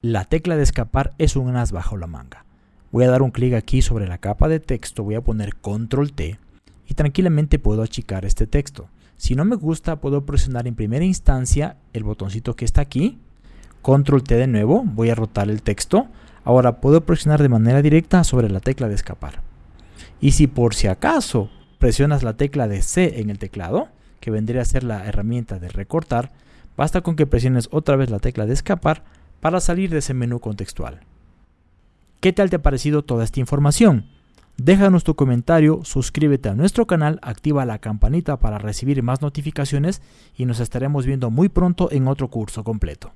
La tecla de escapar es un as bajo la manga. Voy a dar un clic aquí sobre la capa de texto, voy a poner control T y tranquilamente puedo achicar este texto. Si no me gusta, puedo presionar en primera instancia el botoncito que está aquí, control T de nuevo, voy a rotar el texto. Ahora puedo presionar de manera directa sobre la tecla de escapar. Y si por si acaso presionas la tecla de C en el teclado, que vendría a ser la herramienta de recortar, basta con que presiones otra vez la tecla de escapar para salir de ese menú contextual. ¿Qué tal te ha parecido toda esta información? Déjanos tu comentario, suscríbete a nuestro canal, activa la campanita para recibir más notificaciones y nos estaremos viendo muy pronto en otro curso completo.